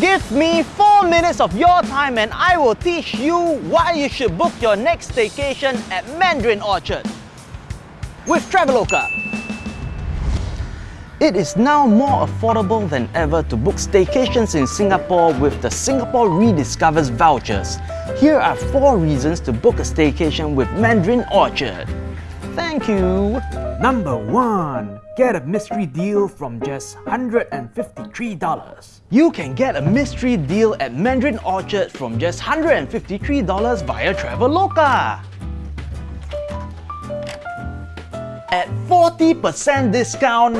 Give me 4 minutes of your time and I will teach you why you should book your next staycation at Mandarin Orchard. With Traveloka. It is now more affordable than ever to book staycations in Singapore with the Singapore Rediscovers vouchers. Here are 4 reasons to book a staycation with Mandarin Orchard. Thank you. Number 1. Get a mystery deal from just $153. You can get a mystery deal at Mandarin Orchard from just $153 via Traveloka. At 40% discount,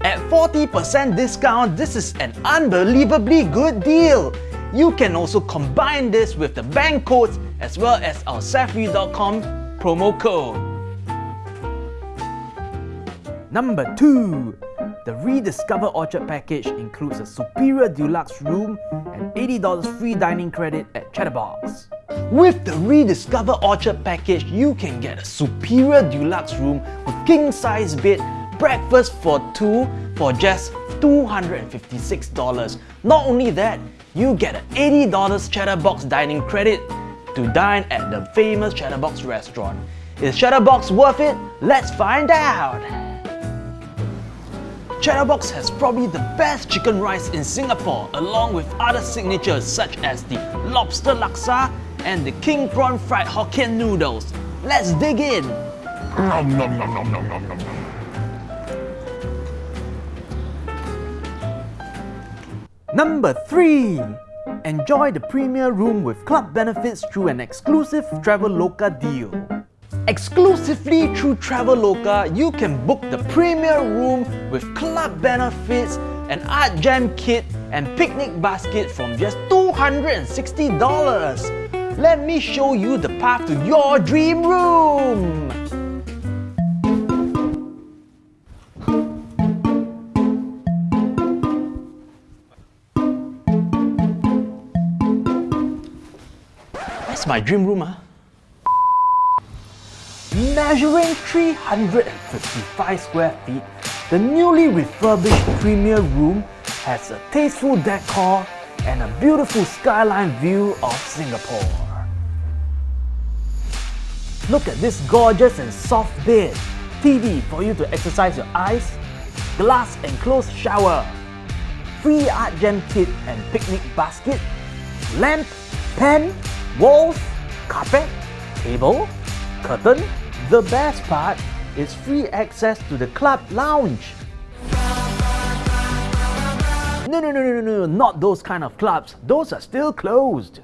at 40% discount, this is an unbelievably good deal. You can also combine this with the bank codes as well as our Safri.com promo code. Number 2. The Rediscover Orchard package includes a superior deluxe room and $80 free dining credit at Chatterbox. With the Rediscover Orchard package, you can get a superior deluxe room with king-size bed, breakfast for two for just $256. Not only that, you get an $80 Chatterbox dining credit to dine at the famous Chatterbox restaurant. Is Chatterbox worth it? Let's find out! Chatterbox has probably the best chicken rice in Singapore along with other signatures such as the lobster laksa and the king prawn fried Hokkien noodles. Let's dig in! Nom nom nom nom nom nom nom. Number 3. Enjoy the premier room with club benefits through an exclusive Traveloka deal. Exclusively through Traveloka, you can book the premier room with club benefits, an art jam kit, and picnic basket from just $260. Let me show you the path to your dream room. That's my dream room, huh? Measuring 355 square feet, the newly refurbished premier room has a tasteful decor and a beautiful skyline view of Singapore. Look at this gorgeous and soft bed, TV for you to exercise your eyes, glass enclosed shower, free art jam kit and picnic basket, lamp, pen, walls, carpet, table, curtain. The best part is free access to the club lounge. No, no, no, no, no, no, not those kind of clubs. Those are still closed.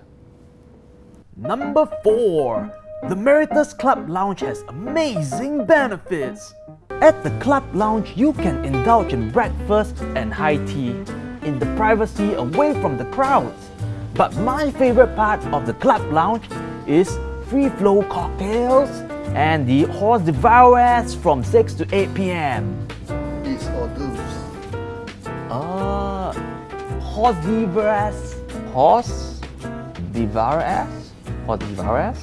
Number 4. The Meritus Club Lounge has amazing benefits. At the Club Lounge, you can indulge in breakfast and high tea in the privacy away from the crowds. But my favorite part of the Club Lounge is free flow cocktails and the horse devourers from 6 to 8 p.m. It's hors d'oeuvres. Ah, horse devourers, horse devourers or devourers,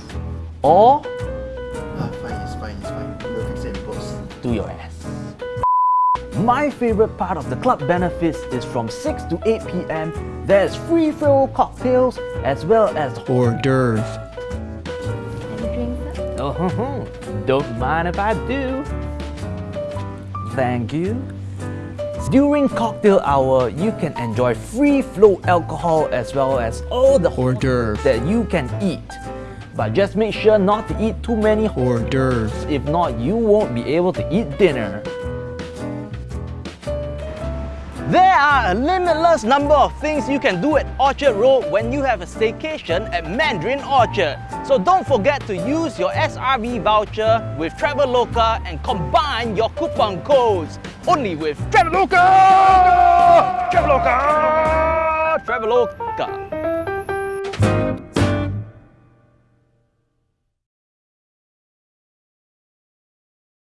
or Ah, fine, it's fine, it's fine. We'll fix it post. do your ass. My favorite part of the club benefits is from 6 to 8 p.m. There's free flow cocktails as well as hors d'oeuvre. Oh, don't mind if I do. Thank you. During cocktail hour, you can enjoy free flow alcohol as well as all the Hors d'oeuvre. that you can eat. But just make sure not to eat too many Hors d'oeuvre. if not you won't be able to eat dinner. There are a limitless number of things you can do at Orchard Road when you have a staycation at Mandarin Orchard. So don't forget to use your SRV voucher with Traveloka and combine your coupon codes. Only with Traveloka! Traveloka! Traveloka!